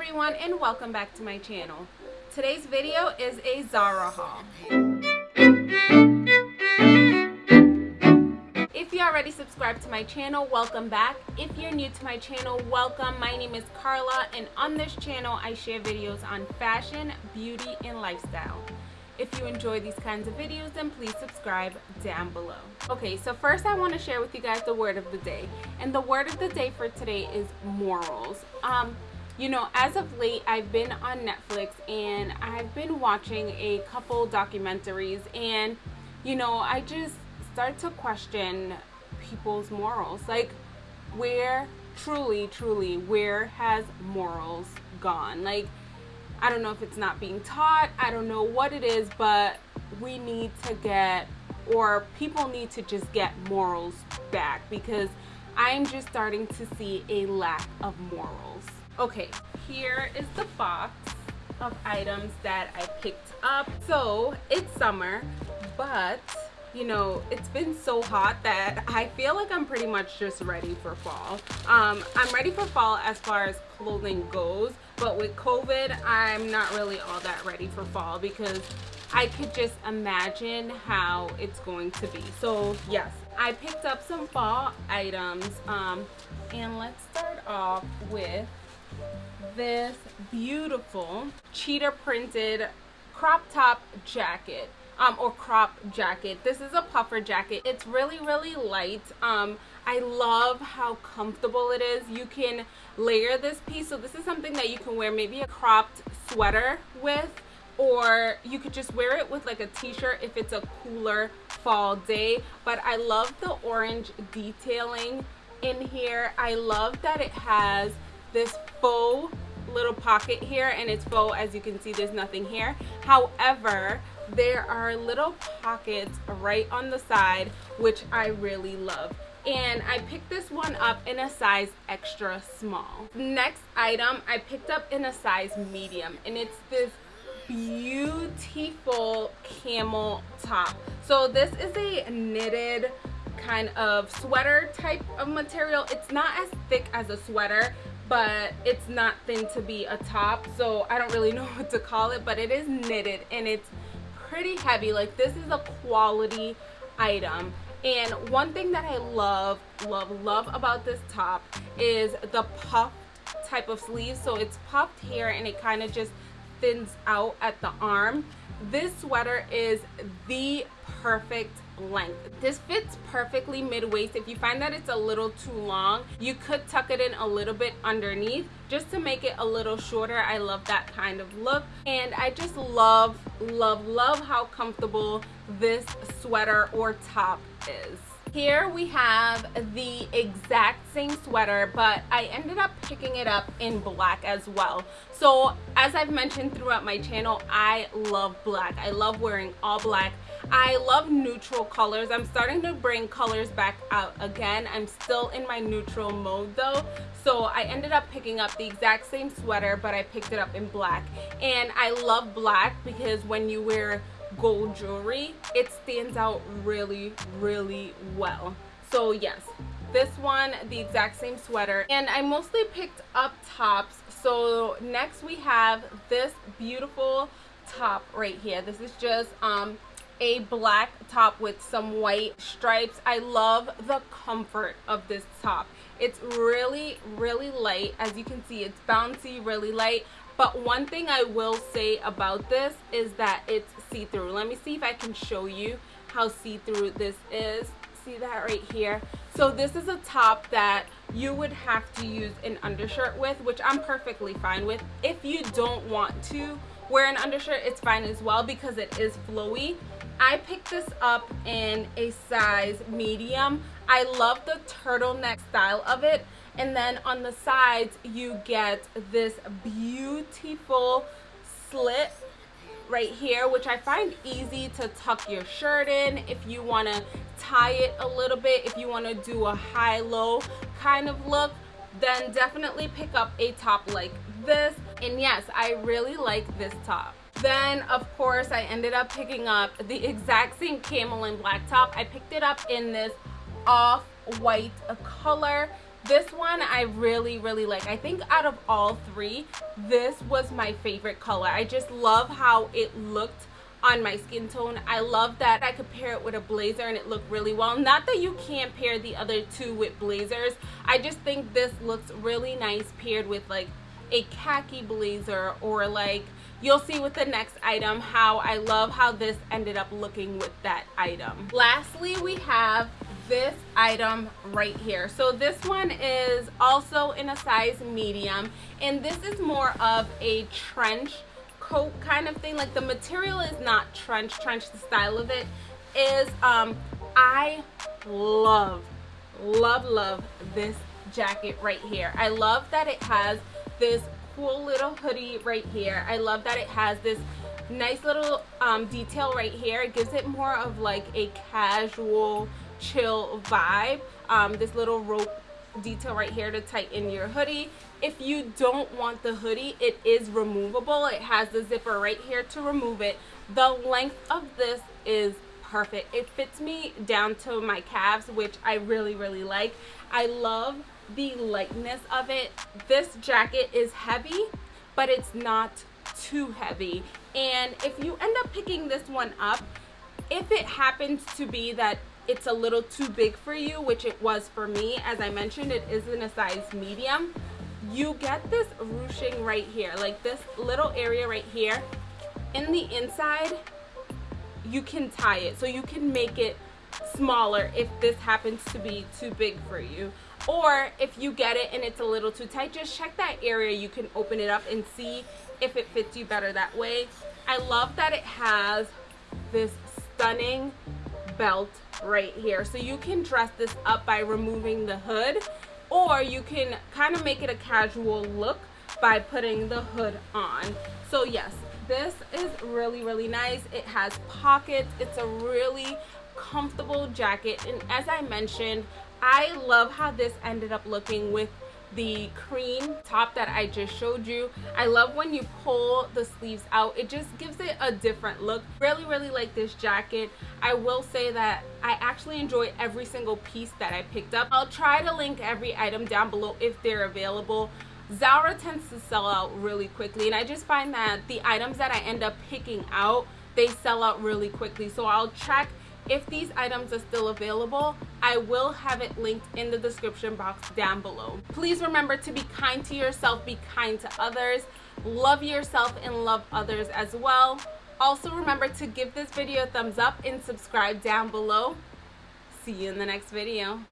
everyone and welcome back to my channel. Today's video is a Zara haul. If you already subscribed to my channel, welcome back. If you're new to my channel, welcome. My name is Carla and on this channel I share videos on fashion, beauty, and lifestyle. If you enjoy these kinds of videos, then please subscribe down below. Okay, so first I want to share with you guys the word of the day. And the word of the day for today is morals. Um, you know, as of late, I've been on Netflix and I've been watching a couple documentaries and, you know, I just start to question people's morals. Like, where, truly, truly, where has morals gone? Like, I don't know if it's not being taught. I don't know what it is, but we need to get, or people need to just get morals back because I'm just starting to see a lack of morals. Okay, here is the box of items that I picked up. So it's summer, but you know, it's been so hot that I feel like I'm pretty much just ready for fall. Um, I'm ready for fall as far as clothing goes, but with COVID, I'm not really all that ready for fall because I could just imagine how it's going to be. So yes, I picked up some fall items um, and let's start off with this beautiful cheetah printed crop top jacket um, or crop jacket. This is a puffer jacket. It's really, really light. Um, I love how comfortable it is. You can layer this piece. So this is something that you can wear maybe a cropped sweater with or you could just wear it with like a t-shirt if it's a cooler fall day. But I love the orange detailing in here. I love that it has this faux little pocket here and it's faux as you can see there's nothing here however there are little pockets right on the side which I really love and I picked this one up in a size extra small. Next item I picked up in a size medium and it's this beautiful camel top. So this is a knitted kind of sweater type of material. It's not as thick as a sweater but it's not thin to be a top so I don't really know what to call it but it is knitted and it's pretty heavy. Like this is a quality item. And one thing that I love love love about this top is the puff type of sleeve. So it's puffed here and it kind of just thins out at the arm. This sweater is the perfect length. This fits perfectly mid-waist. If you find that it's a little too long, you could tuck it in a little bit underneath just to make it a little shorter. I love that kind of look. And I just love, love, love how comfortable this sweater or top is. Here we have the exact same sweater, but I ended up picking it up in black as well. So as I've mentioned throughout my channel, I love black. I love wearing all black. I love neutral colors. I'm starting to bring colors back out again. I'm still in my neutral mode though. So I ended up picking up the exact same sweater, but I picked it up in black. And I love black because when you wear gold jewelry it stands out really really well so yes this one the exact same sweater and I mostly picked up tops so next we have this beautiful top right here this is just um a black top with some white stripes I love the comfort of this top it's really really light as you can see it's bouncy really light but one thing I will say about this is that it's see-through. Let me see if I can show you how see-through this is. See that right here? So this is a top that you would have to use an undershirt with, which I'm perfectly fine with. If you don't want to wear an undershirt, it's fine as well because it is flowy. I picked this up in a size medium. I love the turtleneck style of it. And then on the sides you get this beautiful slit right here which I find easy to tuck your shirt in if you want to tie it a little bit if you want to do a high-low kind of look then definitely pick up a top like this. And yes I really like this top then of course I ended up picking up the exact same camel and black top I picked it up in this off-white color this one I really, really like. I think out of all three, this was my favorite color. I just love how it looked on my skin tone. I love that I could pair it with a blazer and it looked really well. Not that you can't pair the other two with blazers. I just think this looks really nice paired with like a khaki blazer or like you'll see with the next item how I love how this ended up looking with that item. Lastly, we have this item right here. So this one is also in a size medium and this is more of a trench coat kind of thing like the material is not trench trench the style of it is um i love love love this jacket right here i love that it has this cool little hoodie right here. I love that it has this nice little um, detail right here. It gives it more of like a casual chill vibe. Um, this little rope detail right here to tighten your hoodie. If you don't want the hoodie it is removable. It has the zipper right here to remove it. The length of this is perfect. It fits me down to my calves which i really really like. I love the lightness of it this jacket is heavy but it's not too heavy and if you end up picking this one up if it happens to be that it's a little too big for you, which it was for me. As I mentioned, it is in a size medium. You get this ruching right here, like this little area right here. In the inside, you can tie it. So you can make it smaller if this happens to be too big for you. Or if you get it and it's a little too tight, just check that area. You can open it up and see if it fits you better that way. I love that it has this stunning belt right here. So you can dress this up by removing the hood or you can kind of make it a casual look by putting the hood on. So yes, this is really, really nice. It has pockets. It's a really comfortable jacket. And as I mentioned, I love how this ended up looking with the cream top that I just showed you. I love when you pull the sleeves out. It just gives it a different look. Really, really like this jacket. I will say that I actually enjoy every single piece that I picked up. I'll try to link every item down below if they're available. Zara tends to sell out really quickly and I just find that the items that I end up picking out, they sell out really quickly. So I'll check if these items are still available, I will have it linked in the description box down below. Please remember to be kind to yourself, be kind to others, love yourself and love others as well. Also remember to give this video a thumbs up and subscribe down below. See you in the next video.